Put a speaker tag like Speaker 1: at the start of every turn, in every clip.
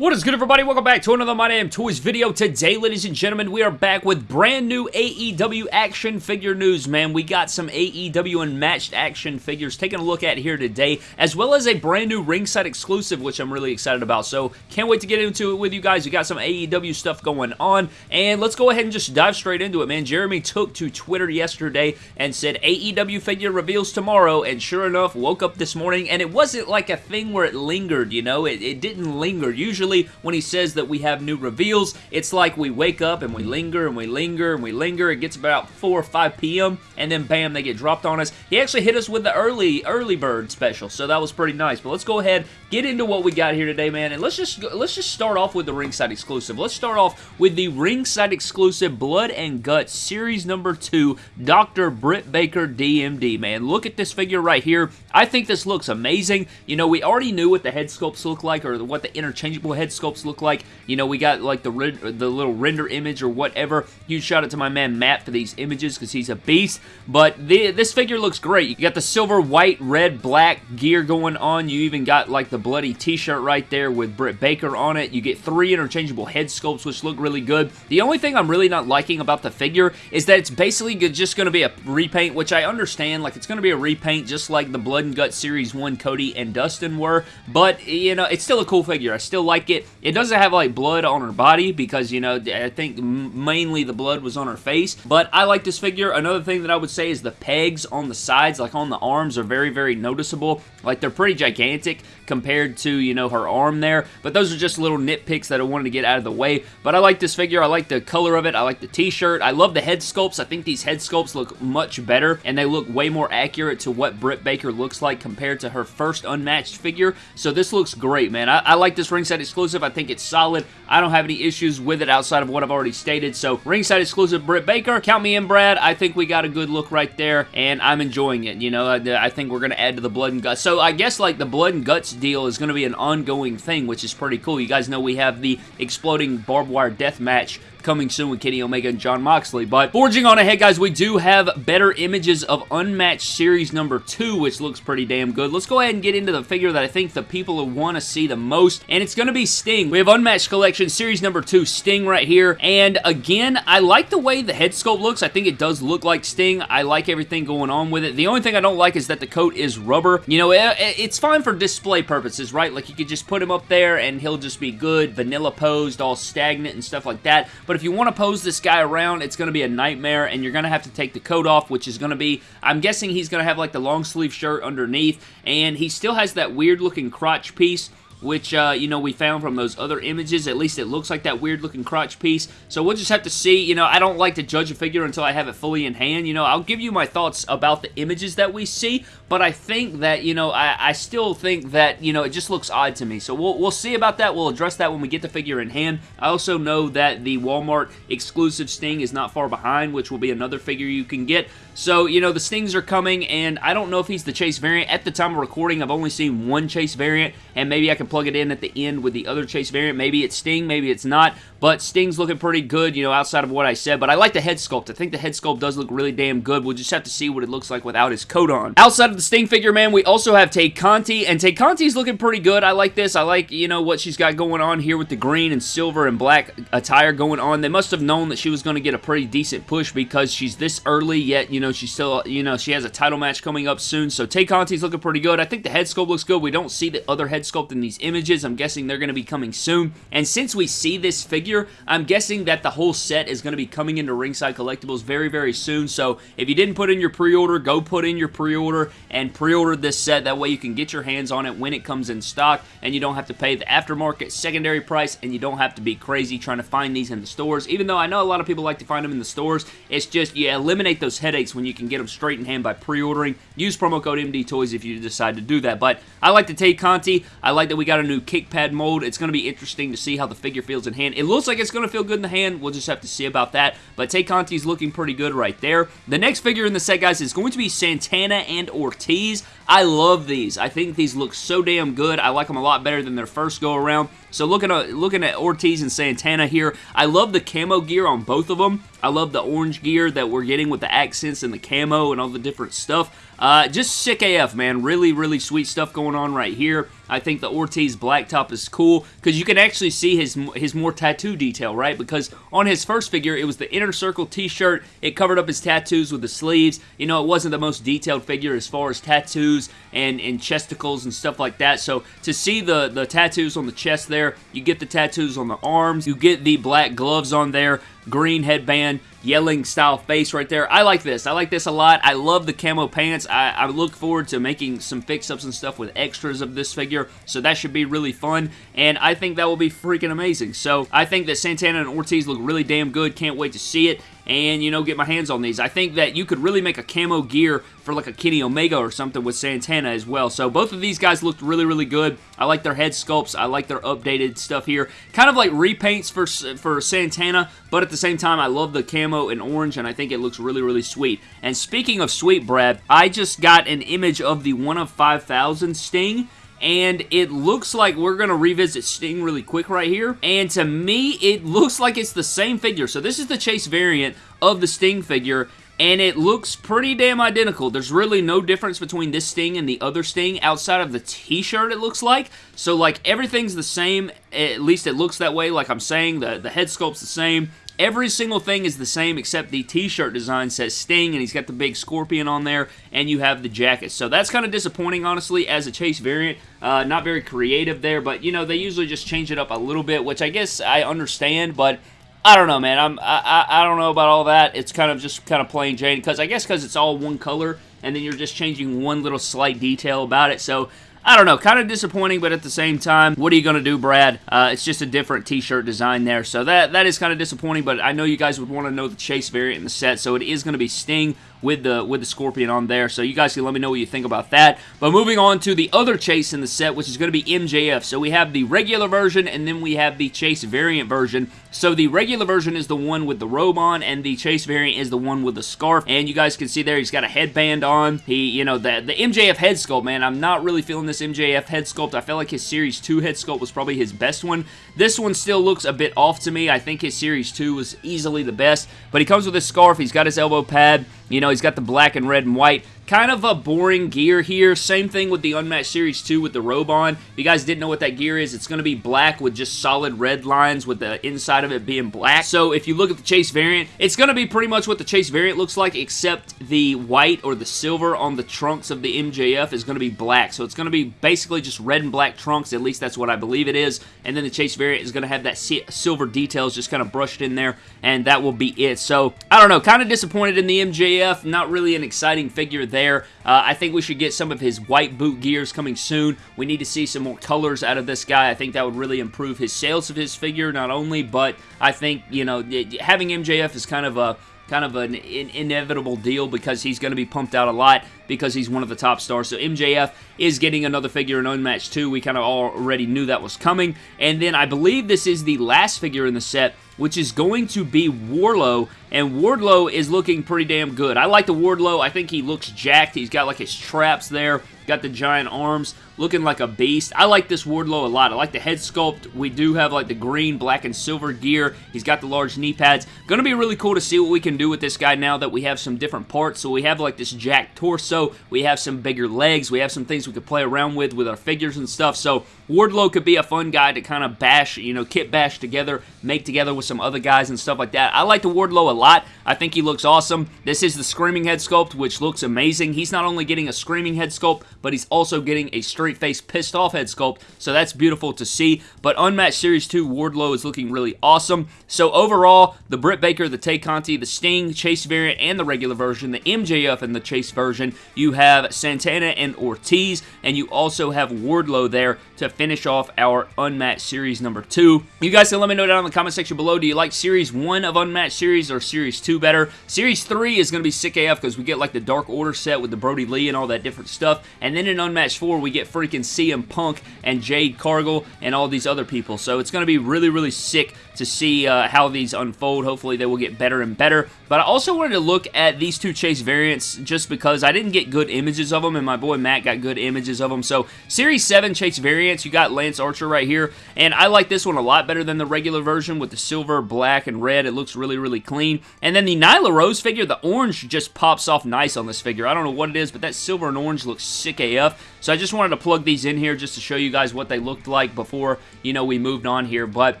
Speaker 1: What is good everybody? Welcome back to another My Damn Toys video. Today, ladies and gentlemen, we are back with brand new AEW action figure news, man. We got some AEW unmatched action figures taking a look at here today, as well as a brand new ringside exclusive, which I'm really excited about. So, can't wait to get into it with you guys. We got some AEW stuff going on, and let's go ahead and just dive straight into it, man. Jeremy took to Twitter yesterday and said AEW figure reveals tomorrow, and sure enough, woke up this morning, and it wasn't like a thing where it lingered, you know? It, it didn't linger. Usually, when he says that we have new reveals, it's like we wake up and we linger and we linger and we linger. It gets about 4 or 5 p.m. and then bam, they get dropped on us. He actually hit us with the early, early bird special, so that was pretty nice. But let's go ahead, get into what we got here today, man, and let's just let's just start off with the ringside exclusive. Let's start off with the ringside exclusive Blood and Guts Series number 2, Dr. Britt Baker DMD, man. Look at this figure right here. I think this looks amazing. You know, we already knew what the head sculpts look like or what the interchangeable head sculpts look like. You know, we got like the the little render image or whatever. Huge shout out to my man Matt for these images because he's a beast. But the, this figure looks great. You got the silver, white, red, black gear going on. You even got like the bloody t-shirt right there with Britt Baker on it. You get three interchangeable head sculpts which look really good. The only thing I'm really not liking about the figure is that it's basically just going to be a repaint, which I understand. Like, it's going to be a repaint just like the Blood and Gut Series 1 Cody and Dustin were. But, you know, it's still a cool figure. I still like it. It doesn't have, like, blood on her body because, you know, I think mainly the blood was on her face. But I like this figure. Another thing that I would say is the pegs on the sides, like on the arms, are very, very noticeable. Like, they're pretty gigantic compared to, you know, her arm there. But those are just little nitpicks that I wanted to get out of the way. But I like this figure. I like the color of it. I like the t-shirt. I love the head sculpts. I think these head sculpts look much better, and they look way more accurate to what Britt Baker looks like compared to her first unmatched figure. So this looks great, man. I, I like this ringside exclusive. I think it's solid. I don't have any issues with it outside of what I've already stated. So ringside exclusive Britt Baker. Count me in, Brad. I think we got a good look right there, and I'm enjoying it. You know, I, I think we're going to add to the blood and guts. So I guess like the blood and guts deal is going to be an ongoing thing, which is pretty cool. You guys know we have the exploding barbed wire death match coming soon with Kenny Omega and Jon Moxley. But forging on ahead, guys, we do have better images of Unmatched Series number 2, which looks pretty damn good. Let's go ahead and get into the figure that I think the people who want to see the most, and it's going to be Sting. We have Unmatched Collection Series number 2, Sting right here. And again, I like the way the head sculpt looks. I think it does look like Sting. I like everything going on with it. The only thing I don't like is that the coat is rubber. You know, it, it's fine for display purposes, right? Like, you could just put him up there, and he'll just be good, vanilla posed, all stagnant and stuff like that. But if you want to pose this guy around, it's going to be a nightmare, and you're going to have to take the coat off, which is going to be, I'm guessing he's going to have like the long sleeve shirt underneath, and he still has that weird looking crotch piece which, uh, you know, we found from those other images. At least it looks like that weird-looking crotch piece. So we'll just have to see. You know, I don't like to judge a figure until I have it fully in hand. You know, I'll give you my thoughts about the images that we see, but I think that, you know, I, I still think that, you know, it just looks odd to me. So we'll, we'll see about that. We'll address that when we get the figure in hand. I also know that the Walmart exclusive Sting is not far behind, which will be another figure you can get. So, you know, the Stings are coming, and I don't know if he's the Chase variant. At the time of recording, I've only seen one Chase variant, and maybe I can plug it in at the end with the other Chase variant. Maybe it's Sting, maybe it's not, but Sting's looking pretty good, you know, outside of what I said, but I like the head sculpt. I think the head sculpt does look really damn good. We'll just have to see what it looks like without his coat on. Outside of the Sting figure, man, we also have Tay Conti, and Tay Conti's looking pretty good. I like this. I like, you know, what she's got going on here with the green and silver and black attire going on. They must have known that she was going to get a pretty decent push because she's this early, yet, you know, she's still, you know, she has a title match coming up soon, so Tay Conti's looking pretty good. I think the head sculpt looks good. We don't see the other head sculpt in these images. I'm guessing they're going to be coming soon, and since we see this figure, I'm guessing that the whole set is going to be coming into Ringside Collectibles very, very soon, so if you didn't put in your pre-order, go put in your pre-order and pre-order this set. That way you can get your hands on it when it comes in stock, and you don't have to pay the aftermarket secondary price, and you don't have to be crazy trying to find these in the stores, even though I know a lot of people like to find them in the stores. It's just, you eliminate those headaches when you can get them straight in hand by pre-ordering. Use promo code MD Toys if you decide to do that, but I like to Tay Conti. I like that we got a new kick pad mold. It's going to be interesting to see how the figure feels in hand. It looks like it's going to feel good in the hand. We'll just have to see about that, but Tay Conti's looking pretty good right there. The next figure in the set, guys, is going to be Santana and Ortiz. I love these. I think these look so damn good. I like them a lot better than their first go around. So looking at, looking at Ortiz and Santana here, I love the camo gear on both of them. I love the orange gear that we're getting with the accents and the camo and all the different stuff. Uh, just sick AF, man. Really, really sweet stuff going on right here. I think the Ortiz blacktop is cool because you can actually see his his more tattoo detail, right? Because on his first figure, it was the inner circle t-shirt. It covered up his tattoos with the sleeves. You know, it wasn't the most detailed figure as far as tattoos and, and chesticles and stuff like that. So to see the, the tattoos on the chest there, you get the tattoos on the arms, you get the black gloves on there, green headband, yelling style face right there. I like this. I like this a lot. I love the camo pants. I, I look forward to making some fix-ups and stuff with extras of this figure, so that should be really fun, and I think that will be freaking amazing. So I think that Santana and Ortiz look really damn good. Can't wait to see it and, you know, get my hands on these. I think that you could really make a camo gear for like a Kenny Omega or something with Santana as well. So both of these guys looked really, really good. I like their head sculpts. I like their updated stuff here. Kind of like repaints for, for Santana, but at the same time, I love the camo and orange, and I think it looks really, really sweet. And speaking of sweet, Brad, I just got an image of the 1 of 5,000 Sting, and it looks like we're going to revisit Sting really quick right here. And to me, it looks like it's the same figure. So this is the Chase variant of the Sting figure, and it looks pretty damn identical. There's really no difference between this Sting and the other Sting outside of the t-shirt, it looks like. So, like, everything's the same. At least it looks that way, like I'm saying. The, the head sculpt's the same. Every single thing is the same except the t-shirt design says Sting and he's got the big scorpion on there and you have the jacket. So that's kind of disappointing, honestly, as a Chase variant. Uh, not very creative there, but, you know, they usually just change it up a little bit, which I guess I understand, but... I don't know, man. I'm I, I, I don't know about all that. It's kind of just kind of plain Jane because I guess because it's all one color and then you're just changing one little slight detail about it. So I don't know, kind of disappointing, but at the same time, what are you going to do, Brad? Uh, it's just a different t-shirt design there, so that that is kind of disappointing, but I know you guys would want to know the Chase variant in the set, so it is going to be Sting with the with the Scorpion on there. So you guys can let me know what you think about that. But moving on to the other Chase in the set, which is going to be MJF. So we have the regular version, and then we have the Chase variant version. So the regular version is the one with the robe on, and the Chase variant is the one with the scarf. And you guys can see there, he's got a headband on. He, you know, the, the MJF head sculpt, man, I'm not really feeling this MJF head sculpt. I felt like his Series 2 head sculpt was probably his best one. This one still looks a bit off to me. I think his Series 2 was easily the best. But he comes with his scarf. He's got his elbow pad. You know, he's got the black and red and white. Kind of a boring gear here. Same thing with the Unmatched Series 2 with the robe on. If you guys didn't know what that gear is, it's going to be black with just solid red lines with the inside of it being black. So if you look at the Chase variant, it's going to be pretty much what the Chase variant looks like, except the white or the silver on the trunks of the MJF is going to be black. So it's going to be basically just red and black trunks. At least that's what I believe it is. And then the Chase variant is going to have that silver details just kind of brushed in there, and that will be it. So I don't know, kind of disappointed in the MJF. Not really an exciting figure there there. Uh, I think we should get some of his white boot gears coming soon. We need to see some more colors out of this guy. I think that would really improve his sales of his figure, not only, but I think, you know, having MJF is kind of a kind of an in inevitable deal because he's going to be pumped out a lot because he's one of the top stars. So MJF is getting another figure in Unmatched 2. We kind of already knew that was coming. And then I believe this is the last figure in the set which is going to be Wardlow, and Wardlow is looking pretty damn good. I like the Wardlow. I think he looks jacked. He's got like his traps there, got the giant arms, looking like a beast. I like this Wardlow a lot. I like the head sculpt. We do have like the green, black, and silver gear. He's got the large knee pads. Gonna be really cool to see what we can do with this guy now that we have some different parts. So we have like this jack torso. We have some bigger legs. We have some things we could play around with with our figures and stuff. So Wardlow could be a fun guy to kind of bash, you know, kit bash together, make together with some other guys and stuff like that. I like the Wardlow a lot. I think he looks awesome. This is the Screaming Head sculpt, which looks amazing. He's not only getting a Screaming Head sculpt, but he's also getting a straight face pissed off head sculpt, so that's beautiful to see. But Unmatched Series 2 Wardlow is looking really awesome. So overall, the Britt Baker, the Tay Conti, the Sting, Chase variant, and the regular version, the MJF and the Chase version, you have Santana and Ortiz, and you also have Wardlow there to finish off our Unmatched Series number 2. You guys can let me know down in the comment section below, do you like Series 1 of Unmatched Series or Series 2 better? Series 3 is going to be sick AF because we get like the Dark Order set with the Brodie Lee and all that different stuff, and then in Unmatched 4 we get freaking CM Punk and Jade Cargill and all these other people. So it's going to be really, really sick to see uh, how these unfold. Hopefully they will get better and better. But I also wanted to look at these two Chase variants just because I didn't get good images of them and my boy Matt got good images of them. So Series 7 Chase variants, you got Lance Archer right here. And I like this one a lot better than the regular version with the silver, black, and red. It looks really, really clean. And then the Nyla Rose figure, the orange just pops off nice on this figure. I don't know what it is, but that silver and orange looks sick AF. So I just wanted to plug these in here just to show you guys what they looked like before, you know, we moved on here. But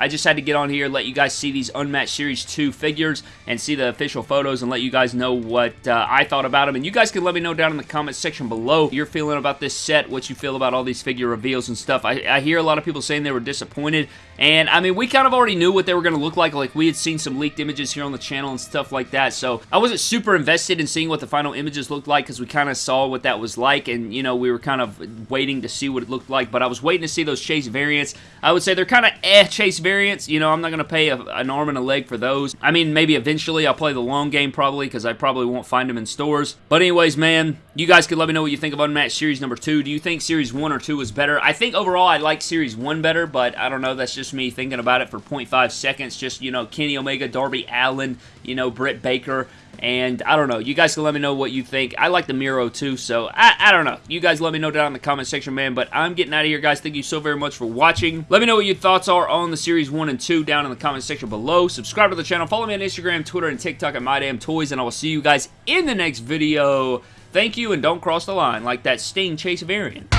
Speaker 1: I just had to get on here, let you guys see these Unmatched Series 2 figures and see the official photos and let you guys know what uh, I thought about them. And you guys can let me know down in the comment section below your feeling about this set, what you feel about all these figure reveals and stuff. I, I hear a lot of people saying they were disappointed. And, I mean, we kind of already knew what they were going to look like. Like, we had seen some leaked images here on the channel and stuff like that. So, I wasn't super invested in seeing what the final images looked like because we kind of saw what that was like. And, you know, we were kind of waiting to see what it looked like. But I was waiting to see those Chase variants. I would say they're kind of eh Chase You know, I'm not going to pay a, an arm and a leg for those. I mean, maybe eventually I'll play the long game probably because I probably won't find them in stores. But anyways, man, you guys can let me know what you think of Unmatched Series number 2. Do you think Series 1 or 2 is better? I think overall I like Series 1 better, but I don't know. That's just me thinking about it for 0.5 seconds. Just, you know, Kenny Omega, Darby Allin, you know, Britt Baker. And I don't know. You guys can let me know what you think. I like the Miro too, so I, I don't know. You guys let me know down in the comment section, man. But I'm getting out of here, guys. Thank you so very much for watching. Let me know what your thoughts are on the Series 1 and 2 down in the comment section below. Subscribe to the channel. Follow me on Instagram, Twitter, and TikTok at MyDamnToys. And I will see you guys in the next video. Thank you, and don't cross the line like that Sting Chase variant.